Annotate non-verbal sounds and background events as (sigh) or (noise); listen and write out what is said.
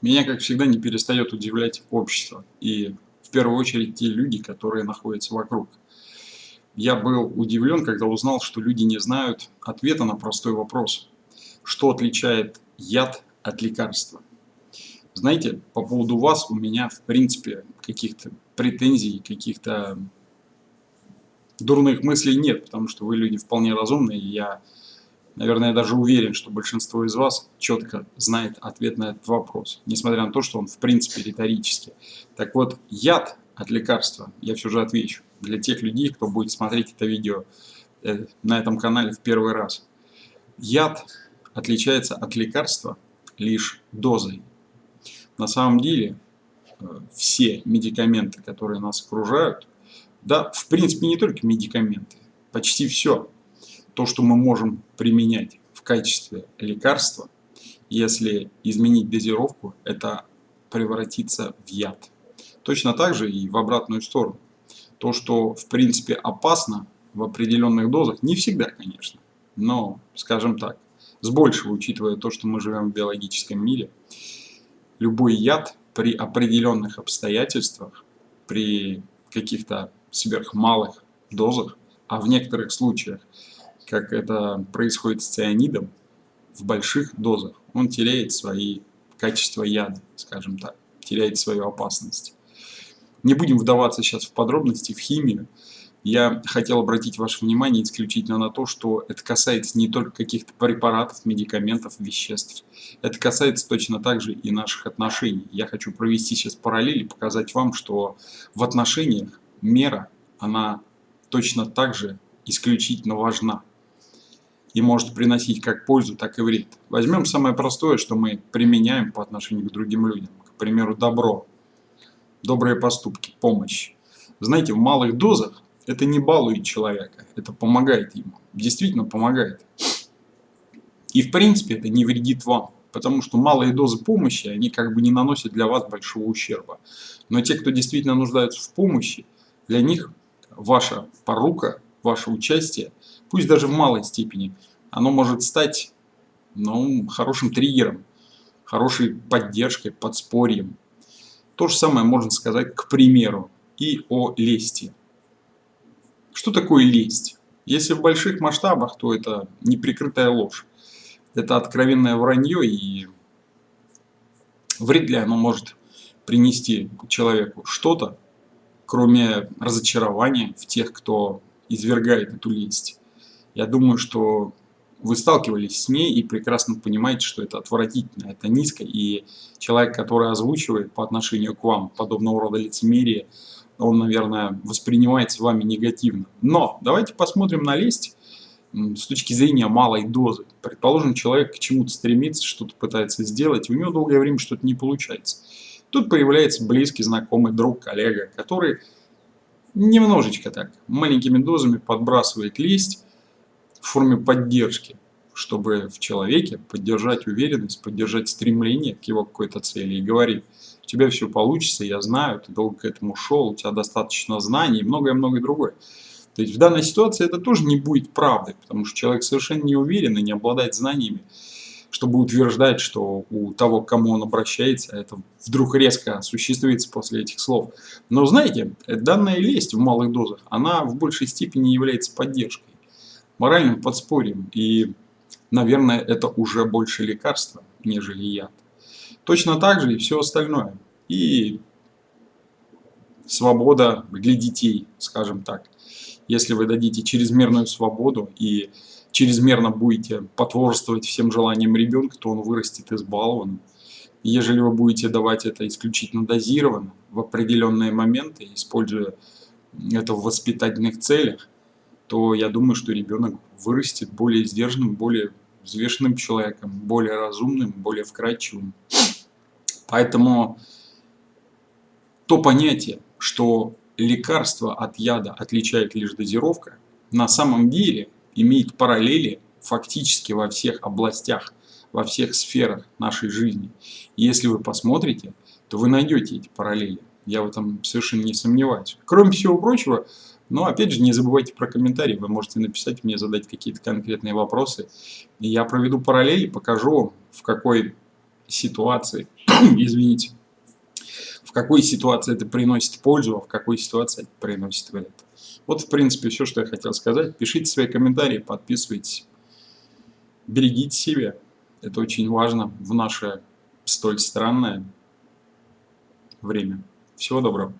Меня, как всегда, не перестает удивлять общество. И в первую очередь те люди, которые находятся вокруг. Я был удивлен, когда узнал, что люди не знают ответа на простой вопрос. Что отличает яд от лекарства? Знаете, по поводу вас у меня, в принципе, каких-то претензий, каких-то дурных мыслей нет, потому что вы люди вполне разумные, и я Наверное, я даже уверен, что большинство из вас четко знает ответ на этот вопрос, несмотря на то, что он в принципе риторический. Так вот, яд от лекарства, я все же отвечу, для тех людей, кто будет смотреть это видео э, на этом канале в первый раз. Яд отличается от лекарства лишь дозой. На самом деле, э, все медикаменты, которые нас окружают, да, в принципе, не только медикаменты, почти все, то, что мы можем применять в качестве лекарства, если изменить дозировку, это превратится в яд. Точно так же и в обратную сторону. То, что в принципе опасно в определенных дозах, не всегда, конечно, но, скажем так, с большего, учитывая то, что мы живем в биологическом мире, любой яд при определенных обстоятельствах, при каких-то сверхмалых дозах, а в некоторых случаях как это происходит с цианидом, в больших дозах он теряет свои качества яда, скажем так, теряет свою опасность. Не будем вдаваться сейчас в подробности, в химию. Я хотел обратить ваше внимание исключительно на то, что это касается не только каких-то препаратов, медикаментов, веществ. Это касается точно так же и наших отношений. Я хочу провести сейчас параллели, показать вам, что в отношениях мера, она точно так же исключительно важна и может приносить как пользу, так и вред. Возьмем самое простое, что мы применяем по отношению к другим людям. К примеру, добро, добрые поступки, помощь. Знаете, в малых дозах это не балует человека, это помогает ему. Действительно помогает. И в принципе это не вредит вам. Потому что малые дозы помощи, они как бы не наносят для вас большого ущерба. Но те, кто действительно нуждаются в помощи, для них ваша порука, ваше участие пусть даже в малой степени, оно может стать ну, хорошим триггером, хорошей поддержкой, подспорьем. То же самое можно сказать, к примеру, и о лести. Что такое лесть? Если в больших масштабах, то это неприкрытая ложь. Это откровенное вранье, и вряд ли оно может принести человеку что-то, кроме разочарования в тех, кто извергает эту лесть. Я думаю, что вы сталкивались с ней и прекрасно понимаете, что это отвратительно, это низко, и человек, который озвучивает по отношению к вам подобного рода лицемерие, он, наверное, воспринимается вами негативно. Но давайте посмотрим на лесть с точки зрения малой дозы. Предположим, человек к чему-то стремится, что-то пытается сделать, и у него долгое время что-то не получается. Тут появляется близкий, знакомый, друг, коллега, который немножечко так, маленькими дозами подбрасывает лесть, в форме поддержки, чтобы в человеке поддержать уверенность, поддержать стремление к его какой-то цели и говорит, у тебя все получится, я знаю, ты долго к этому шел, у тебя достаточно знаний и многое-многое другое. То есть в данной ситуации это тоже не будет правдой, потому что человек совершенно не уверен и не обладает знаниями, чтобы утверждать, что у того, к кому он обращается, это вдруг резко осуществится после этих слов. Но знаете, данная лесть в малых дозах, она в большей степени является поддержкой моральным подспорьем. И, наверное, это уже больше лекарства, нежели яд. Точно так же и все остальное. И свобода для детей, скажем так. Если вы дадите чрезмерную свободу и чрезмерно будете потворствовать всем желаниям ребенка, то он вырастет избалованным. Ежели вы будете давать это исключительно дозированно, в определенные моменты, используя это в воспитательных целях, то я думаю, что ребенок вырастет более сдержанным, более взвешенным человеком, более разумным, более вкрадчивым. Поэтому то понятие, что лекарство от яда отличает лишь дозировка, на самом деле имеет параллели фактически во всех областях, во всех сферах нашей жизни. И если вы посмотрите, то вы найдете эти параллели. Я в этом совершенно не сомневаюсь. Кроме всего прочего, но опять же, не забывайте про комментарии, вы можете написать мне, задать какие-то конкретные вопросы. И я проведу параллели, покажу в какой ситуации, (clears throat) извините, в какой ситуации это приносит пользу, а в какой ситуации это приносит вред. Вот, в принципе, все, что я хотел сказать. Пишите свои комментарии, подписывайтесь. Берегите себя. Это очень важно в наше столь странное время. Всего доброго.